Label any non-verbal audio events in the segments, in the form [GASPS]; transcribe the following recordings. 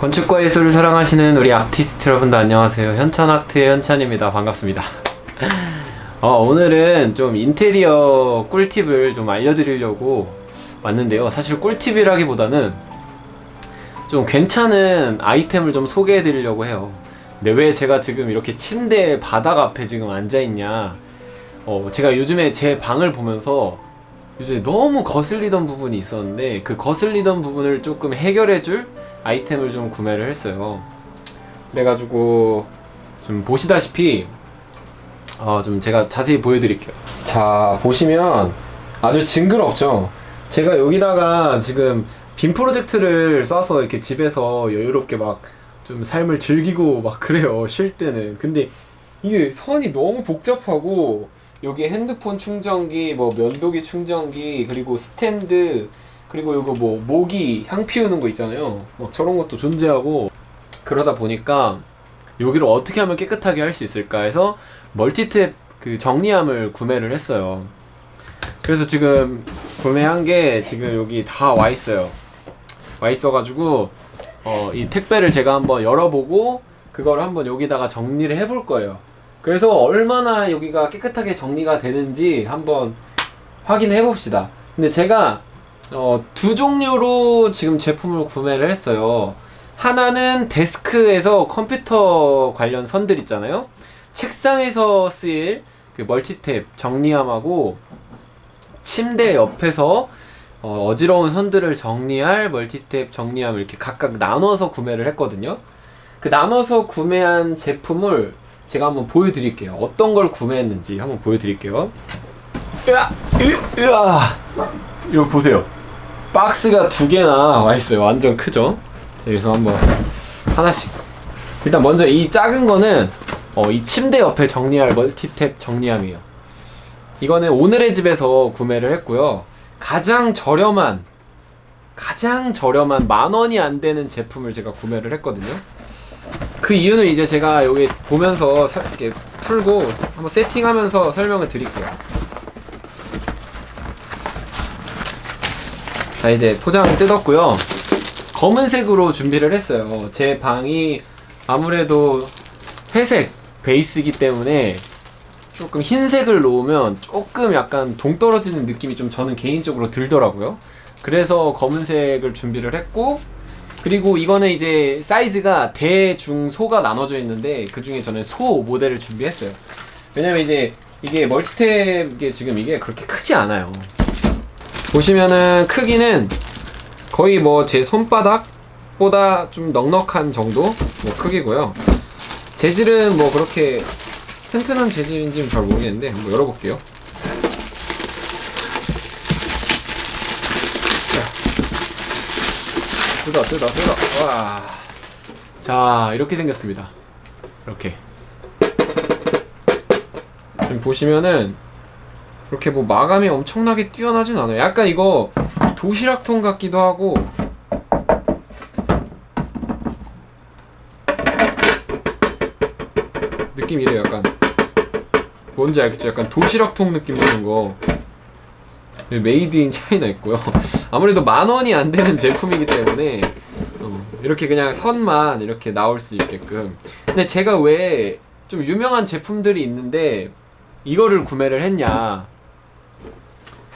건축과 예술을 사랑하시는 우리 아티스트 여러분들 안녕하세요. 현찬아트의 현찬입니다. 반갑습니다. [LAUGHS] 어, 오늘은 좀 인테리어 꿀팁을 좀 알려드리려고 왔는데요. 사실 꿀팁이라기보다는 좀 괜찮은 아이템을 좀 소개해 드리려고 해요. 근데 왜 제가 지금 이렇게 침대 바닥 앞에 지금 앉아있냐. 어, 제가 요즘에 제 방을 보면서 요즘에 너무 거슬리던 부분이 있었는데 그 거슬리던 부분을 조금 해결해줄 아이템을 좀 구매를 했어요. 그래가지고 좀 보시다시피 어, 좀 제가 자세히 보여드릴게요. 자 보시면 아주 징그럽죠. 제가 여기다가 지금 빔 프로젝트를 쏴서 이렇게 집에서 여유롭게 막 좀 삶을 즐기고 막 그래요. 쉴 때는. 근데 이게 선이 너무 복잡하고 여기 핸드폰 충전기, 뭐 면도기 충전기, 그리고 스탠드, 그리고 이거 뭐 모기 향 피우는 거 있잖아요. 막 저런 것도 존재하고 그러다 보니까 여기를 어떻게 하면 깨끗하게 할 수 있을까 해서 멀티탭 그 정리함을 구매를 했어요. 그래서 지금 구매한 게 지금 여기 다 와 있어요. 와 있어 가지고 어, 이 택배를 제가 한번 열어보고 그걸 한번 여기다가 정리를 해볼 거예요. 그래서 얼마나 여기가 깨끗하게 정리가 되는지 한번 확인해 봅시다. 근데 제가 어, 두 종류로 지금 제품을 구매를 했어요. 하나는 데스크에서 컴퓨터 관련 선들 있잖아요. 책상에서 쓰일 그 멀티탭 정리함하고 침대 옆에서 어, 어지러운 선들을 정리할 멀티탭 정리함을 이렇게 각각 나눠서 구매를 했거든요. 그 나눠서 구매한 제품을 제가 한번 보여드릴게요. 어떤 걸 구매했는지 한번 보여드릴게요. 으아! 으, 으아! 이거 보세요. 박스가 두 개나 와 있어요. 완전 크죠? 자, 그래서 한번 하나씩. 일단 먼저 이 작은 거는 어, 이 침대 옆에 정리할 멀티탭 정리함이에요. 이거는 오늘의 집에서 구매를 했고요. 가장 저렴한 가장 저렴한 만 원이 안 되는 제품을 제가 구매를 했거든요. 그 이유는 이제 제가 여기 보면서 사- 이렇게 풀고 한번 세팅하면서 설명을 드릴게요. 자 이제 포장 뜯었고요. 검은색으로 준비를 했어요. 제 방이 아무래도 회색 베이스이기 때문에 조금 흰색을 놓으면 조금 약간 동떨어지는 느낌이 좀 저는 개인적으로 들더라고요. 그래서 검은색을 준비를 했고 그리고 이거는 이제 사이즈가 대, 중, 소가 나눠져 있는데 그 중에 저는 소 모델을 준비했어요. 왜냐면 이제 이게 멀티탭 이게 지금 이게 그렇게 크지 않아요. 보시면은 크기는 거의 뭐 제 손바닥보다 좀 넉넉한 정도 뭐 크기고요. 재질은 뭐 그렇게 튼튼한 재질인지는 잘 모르겠는데 한번 열어볼게요. 뜯어 뜯어 뜯어 와. 자 이렇게 생겼습니다. 이렇게 지금 보시면은 그렇게 뭐 마감이 엄청나게 뛰어나진 않아요. 약간 이거 도시락통 같기도 하고 느낌 이래요. 약간 뭔지 알겠죠? 약간 도시락통 느낌 나는 거. Made in China 있고요. [LAUGHS] 아무래도 만 원이 안 되는 제품이기 때문에 어, 이렇게 그냥 선만 이렇게 나올 수 있게끔. 근데 제가 왜 좀 유명한 제품들이 있는데 이거를 구매를 했냐?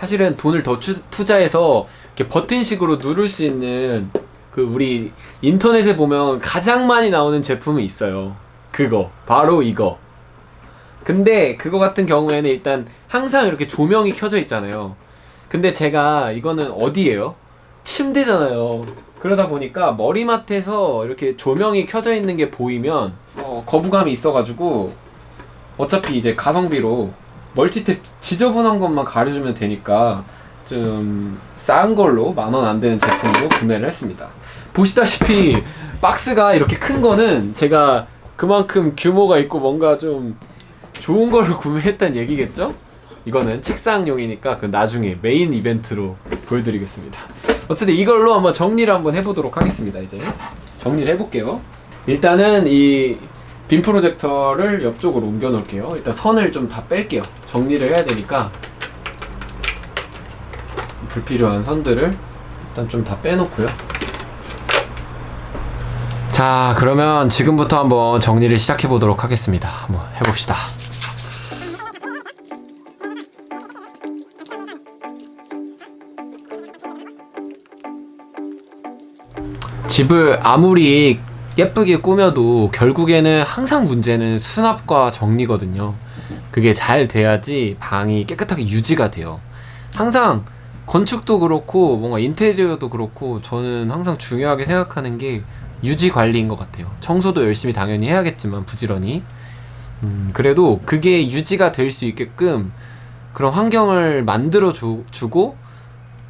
사실은 돈을 더 투, 투자해서 이렇게 버튼식으로 누를 수 있는 그 우리 인터넷에 보면 가장 많이 나오는 제품이 있어요. 그거 바로 이거. 근데 그거 같은 경우에는 일단 항상 이렇게 조명이 켜져 있잖아요. 근데 제가 이거는 어디예요? 침대잖아요. 그러다 보니까 머리맡에서 이렇게 조명이 켜져 있는 게 보이면 어, 거부감이 있어가지고 어차피 이제 가성비로 멀티탭 지저분한 것만 가려주면 되니까 좀 싼 걸로 만 원 안 되는 제품으로 구매를 했습니다. 보시다시피 박스가 이렇게 큰 거는 제가 그만큼 규모가 있고 뭔가 좀 좋은 걸 [LAUGHS] 구매했다는 얘기겠죠? 이거는 책상용이니까 그 나중에 메인 이벤트로 보여드리겠습니다. 어쨌든 이걸로 한번 정리를 한번 해보도록 하겠습니다. 이제 정리를 해볼게요. 일단은 이 빔 프로젝터를 옆쪽으로 옮겨 놓을게요. 일단 선을 좀 다 뺄게요. 정리를 해야 되니까 불필요한 선들을 일단 좀 다 빼놓고요. 자, 그러면 지금부터 한번 정리를 시작해 보도록 하겠습니다. 한번 해봅시다. 집을 아무리 예쁘게 꾸며도 결국에는 항상 문제는 수납과 정리거든요. 그게 잘 돼야지 방이 깨끗하게 유지가 돼요. 항상 건축도 그렇고 뭔가 인테리어도 그렇고 저는 항상 중요하게 생각하는 게 유지 관리인 것 같아요. 청소도 열심히 당연히 해야겠지만 부지런히 음, 그래도 그게 유지가 될 수 있게끔 그런 환경을 만들어 주, 주고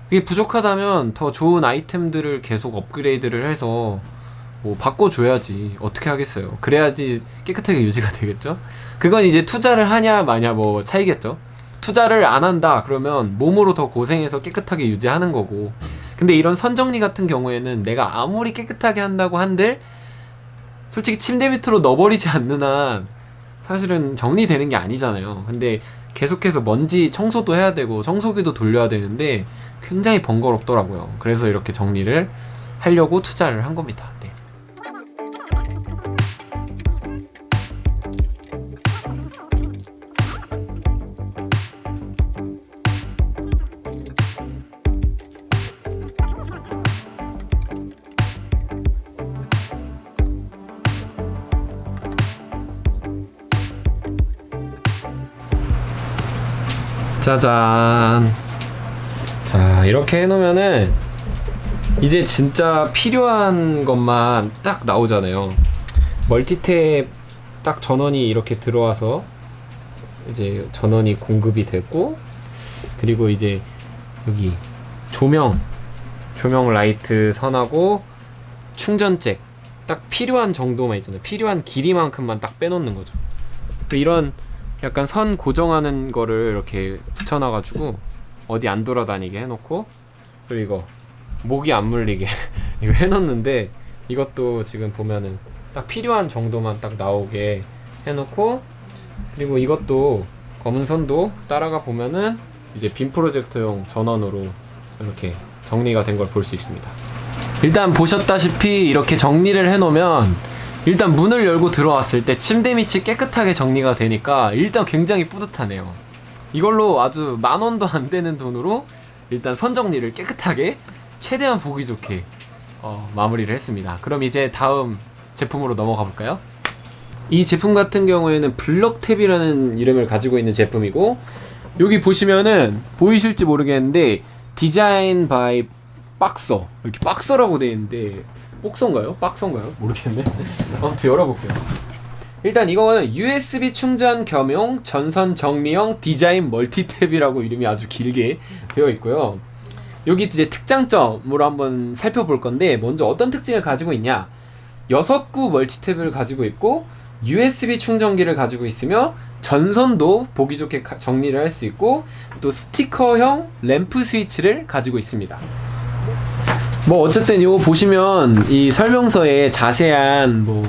그게 부족하다면 더 좋은 아이템들을 계속 업그레이드를 해서 뭐 바꿔줘야지 어떻게 하겠어요? 그래야지 깨끗하게 유지가 되겠죠? 그건 이제 투자를 하냐 마냐 뭐 차이겠죠? 투자를 안 한다 그러면 몸으로 더 고생해서 깨끗하게 유지하는 거고. 근데 이런 선정리 같은 경우에는 내가 아무리 깨끗하게 한다고 한들 솔직히 침대 밑으로 넣어버리지 않는 한 사실은 정리되는 게 아니잖아요. 근데 계속해서 먼지 청소도 해야 되고 청소기도 돌려야 되는데 굉장히 번거롭더라고요. 그래서 이렇게 정리를 하려고 투자를 한 겁니다 짜잔. 자 이렇게 해놓으면은 이제 진짜 필요한 것만 딱 나오잖아요. 멀티탭 딱 전원이 이렇게 들어와서 이제 전원이 공급이 됐고 그리고 이제 여기 조명 조명 라이트 선하고 충전잭 딱 필요한 정도만 있잖아요. 필요한 길이만큼만 딱 빼놓는 거죠. 그리고 이런 약간 선 고정하는 거를 이렇게 붙여놔가지고 어디 안 돌아다니게 해놓고 그리고 이거 목이 안 물리게 [LAUGHS] 이거 해놓는데 이것도 지금 보면은 딱 필요한 정도만 딱 나오게 해놓고 그리고 이것도 검은 선도 따라가 보면은 이제 빔 프로젝터용 전원으로 이렇게 정리가 된 걸 볼 수 있습니다. 일단 보셨다시피 이렇게 정리를 해놓으면 일단 문을 열고 들어왔을 때 침대 밑이 깨끗하게 정리가 되니까 일단 굉장히 뿌듯하네요 이걸로 아주 만 원도 안 되는 돈으로 일단 선 정리를 깨끗하게 최대한 보기 좋게 어, 마무리를 했습니다 그럼 이제 다음 제품으로 넘어가 볼까요? 이 제품 같은 경우에는 블럭탭이라는 이름을 가지고 있는 제품이고 여기 보시면은 보이실지 모르겠는데 design by 박서 이렇게 박서라고 되어 있는데 복서인가요? 박서인가요? 모르겠네. 아무튼 열어볼게요. 일단 이거는 USB 충전 겸용 전선 정리형 디자인 멀티탭이라고 이름이 아주 길게 되어 있고요. 여기 이제 특장점으로 한번 살펴볼 건데 먼저 어떤 특징을 가지고 있냐? 6구 멀티탭을 가지고 있고 USB 충전기를 가지고 있으며 전선도 보기 좋게 정리를 할 수 있고 또 스티커형 램프 스위치를 가지고 있습니다 뭐 어쨌든 이거 보시면 이 설명서에 자세한 뭐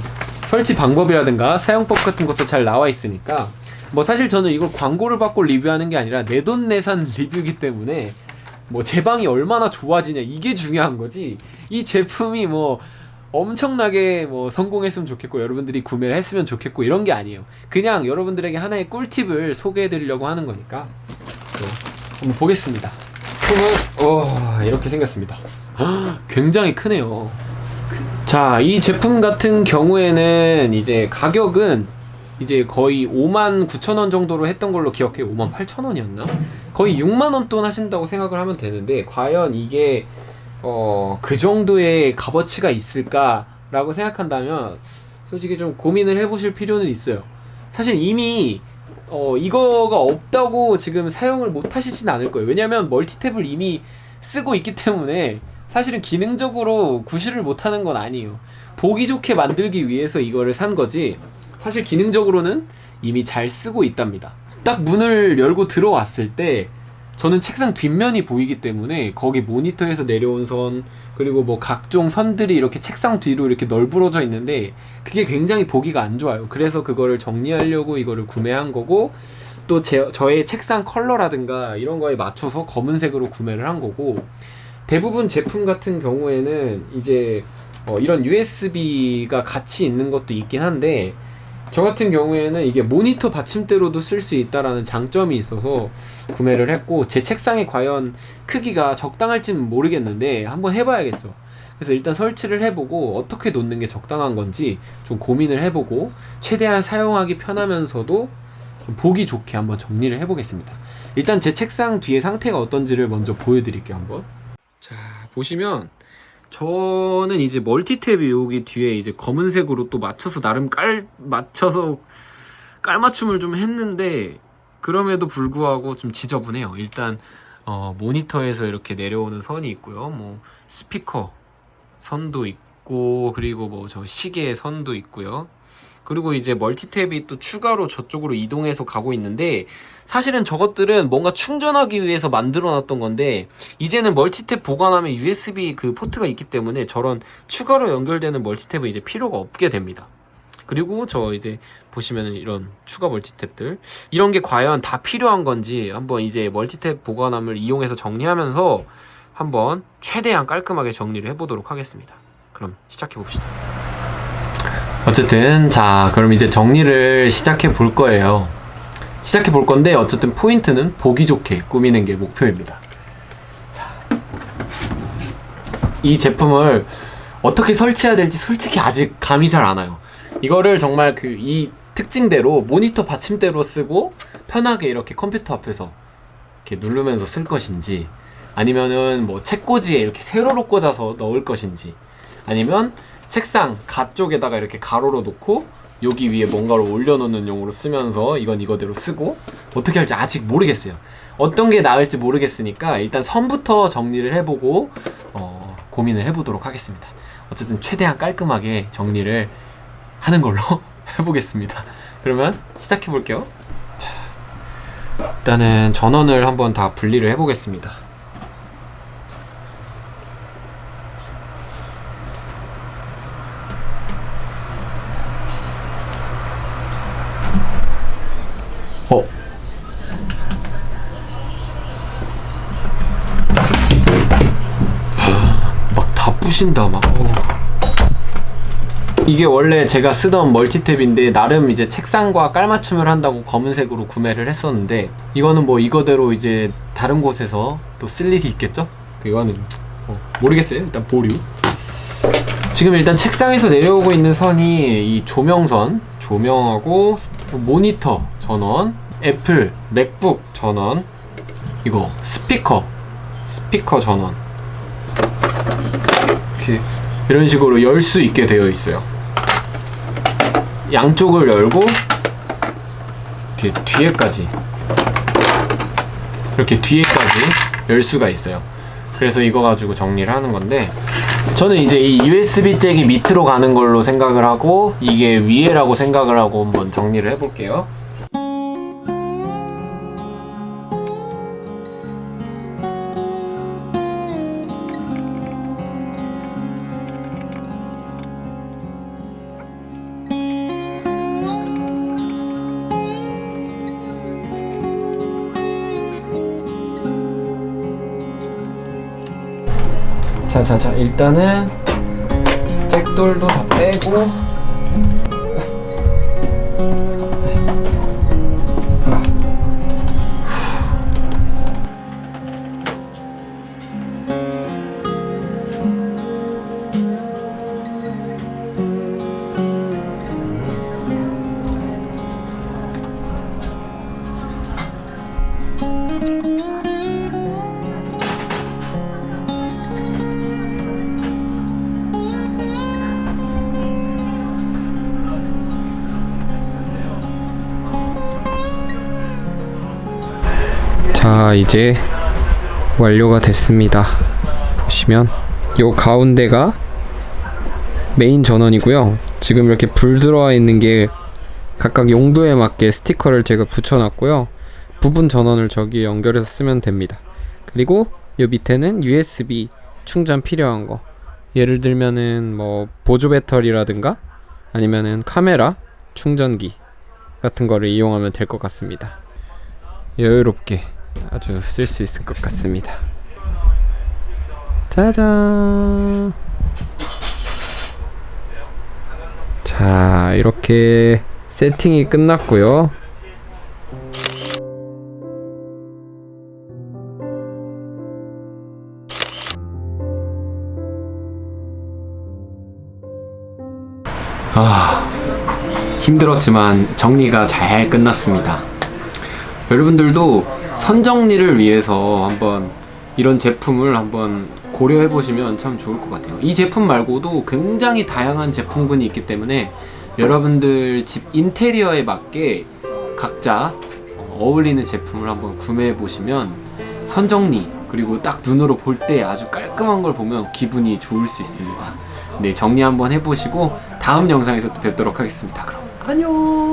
설치 방법이라든가 사용법 같은 것도 잘 나와 있으니까 뭐 사실 저는 이걸 광고를 받고 리뷰하는 게 아니라 내돈내산 [LAUGHS] 리뷰이기 때문에 뭐 제 방이 얼마나 좋아지냐 이게 중요한 거지. 이 제품이 뭐 엄청나게 뭐 성공했으면 좋겠고 여러분들이 구매를 했으면 좋겠고 이런 게 아니에요. 그냥 여러분들에게 하나의 꿀팁을 소개해 드리려고 하는 거니까 네, 한번 보겠습니다. 폼은 어, 이렇게 생겼습니다 [GASPS] 굉장히 크네요. 자 이 제품 같은 경우에는 이제 가격은 이제 거의 5만 9천원 정도로 했던 걸로 기억해요 5만 8천원이었나? 거의 6만원 돈 하신다고 생각을 하면 되는데 과연 이게 어, 그 정도의 값어치가 있을까 라고 생각한다면 솔직히 좀 고민을 해보실 필요는 있어요. 사실 이미 어, 이거가 없다고 지금 사용을 못 하시진 않을 거예요. 왜냐면 멀티탭을 이미 쓰고 있기 때문에 사실은 기능적으로 구실을 못하는 건 아니에요. 보기 좋게 만들기 위해서 이거를 산 거지 사실 기능적으로는 이미 잘 쓰고 있답니다. 딱 문을 열고 들어왔을 때 저는 책상 뒷면이 보이기 때문에 거기 모니터에서 내려온 선 그리고 뭐 각종 선들이 이렇게 책상 뒤로 이렇게 널브러져 있는데 그게 굉장히 보기가 안 좋아요. 그래서 그거를 정리하려고 이거를 구매한 거고 또 제, 저의 책상 컬러라든가 이런 거에 맞춰서 검은색으로 구매를 한 거고 대부분 제품 같은 경우에는 이제 어, 이런 USB가 같이 있는 것도 있긴 한데 저 같은 경우에는 이게 모니터 받침대로도 쓸 수 있다라는 장점이 있어서 구매를 했고 제 책상에 과연 크기가 적당할지는 모르겠는데 한번 해봐야겠어. 그래서 일단 설치를 해보고 어떻게 놓는 게 적당한 건지 좀 고민을 해보고 최대한 사용하기 편하면서도 좀 보기 좋게 한번 정리를 해보겠습니다. 일단 제 책상 뒤에 상태가 어떤지를 먼저 보여드릴게요 한번. 자 보시면 저는 이제 멀티탭이 여기 뒤에 이제 검은색으로 또 맞춰서 나름 깔 맞춰서 깔맞춤을 좀 했는데 그럼에도 불구하고 좀 지저분해요. 일단 어, 모니터에서 이렇게 내려오는 선이 있고요. 뭐 스피커 선도 있고 그리고 뭐 저 시계 선도 있고요. 그리고 이제 멀티탭이 또 추가로 저쪽으로 이동해서 가고 있는데 사실은 저것들은 뭔가 충전하기 위해서 만들어 놨던 건데 이제는 멀티탭 보관하면 USB 그 포트가 있기 때문에 저런 추가로 연결되는 멀티탭은 이제 필요가 없게 됩니다. 그리고 저 이제 보시면은 이런 추가 멀티탭들 이런 게 과연 다 필요한 건지 한번 이제 멀티탭 보관함을 이용해서 정리하면서 한번 최대한 깔끔하게 정리를 해보도록 하겠습니다. 그럼 시작해 봅시다. 어쨌든 자 그럼 이제 정리를 시작해 볼 거예요. 시작해 볼 건데 어쨌든 포인트는 보기 좋게 꾸미는 게 목표입니다. 자, 이 제품을 어떻게 설치해야 될지 솔직히 아직 감이 잘 안 와요. 이거를 정말 그 이 특징대로 모니터 받침대로 쓰고 편하게 이렇게 컴퓨터 앞에서 이렇게 누르면서 쓸 것인지 아니면은 뭐 책꽂이에 이렇게 세로로 꽂아서 넣을 것인지 아니면 책상 가 쪽에다가 이렇게 가로로 놓고 여기 위에 뭔가를 올려놓는 용으로 쓰면서 이건 이거대로 쓰고 어떻게 할지 아직 모르겠어요. 어떤 게 나을지 모르겠으니까 일단 선부터 정리를 해보고 어, 고민을 해보도록 하겠습니다. 어쨌든 최대한 깔끔하게 정리를 하는 걸로 [LAUGHS] 해보겠습니다. 그러면 시작해 볼게요. 자, 일단은 전원을 한번 다 분리를 해보겠습니다. 어. 막다 부신다 막. 어. 이게 원래 제가 쓰던 멀티탭인데 나름 이제 책상과 깔맞춤을 한다고 검은색으로 구매를 했었는데 이거는 뭐 이거대로 이제 다른 곳에서 또 쓸 일이 있겠죠? 이거는 어, 모르겠어요. 일단 보류. 지금 일단 책상에서 내려오고 있는 선이 이 조명선, 조명하고 모니터 전원, 애플, 맥북 전원, 이거 스피커, 스피커 전원. 이렇게 이런 식으로 열 수 있게 되어 있어요. 양쪽을 열고 이렇게 뒤에까지 이렇게 뒤에까지 열 수가 있어요. 그래서 이거 가지고 정리를 하는 건데 저는 이제 이 USB 잭이 밑으로 가는 걸로 생각을 하고 이게 위에라고 생각을 하고 한번 정리를 해볼게요. 자자자 일단은 잭돌도 다 빼고 자 이제 완료가 됐습니다. 보시면 요 가운데가 메인 전원이고요. 지금 이렇게 불 들어와 있는 게 각각 용도에 맞게 스티커를 제가 붙여놨고요. 부분 전원을 저기에 연결해서 쓰면 됩니다. 그리고 요 밑에는 USB 충전 필요한 거. 예를 들면은 뭐 보조 배터리라든가 아니면은 카메라 충전기 같은 거를 이용하면 될 것 같습니다. 여유롭게 아주 쓸 수 있을 것 같습니다 짜잔 이렇게 세팅이 끝났고요. 아, 힘들었지만 정리가 잘 끝났습니다. 여러분들도 선정리를 위해서 한번 이런 제품을 한번 고려해 보시면 참 좋을 것 같아요. 이 제품 말고도 굉장히 다양한 제품군이 있기 때문에 여러분들 집 인테리어에 맞게 각자 어울리는 제품을 한번 구매해 보시면 선정리 그리고 딱 눈으로 볼 때 아주 깔끔한 걸 보면 기분이 좋을 수 있습니다. 네, 정리 한번 해보시고 다음 영상에서 또 뵙도록 하겠습니다. 그럼 안녕.